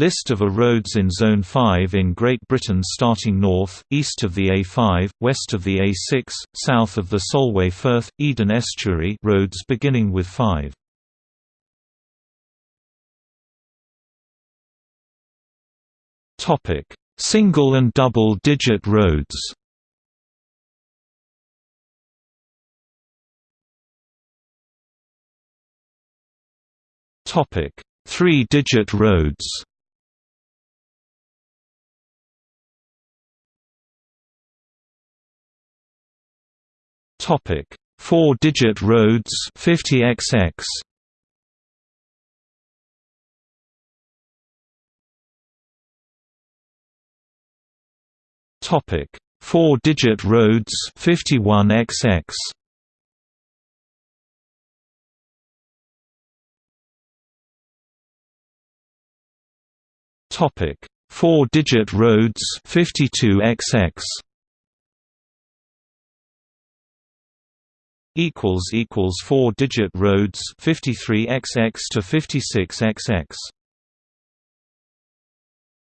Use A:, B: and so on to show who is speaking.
A: List of A roads in Zone 5 in Great Britain starting north, east of the A5, west of the A6, south of the Solway Firth, Eden Estuary roads beginning with 5. Single and double-digit roads Three-digit roads Topic: Four-digit roads 50xx. Topic: Four-digit roads 51xx. Topic: Four-digit roads 52xx. Equals equals four digit roads 53xx to 56xx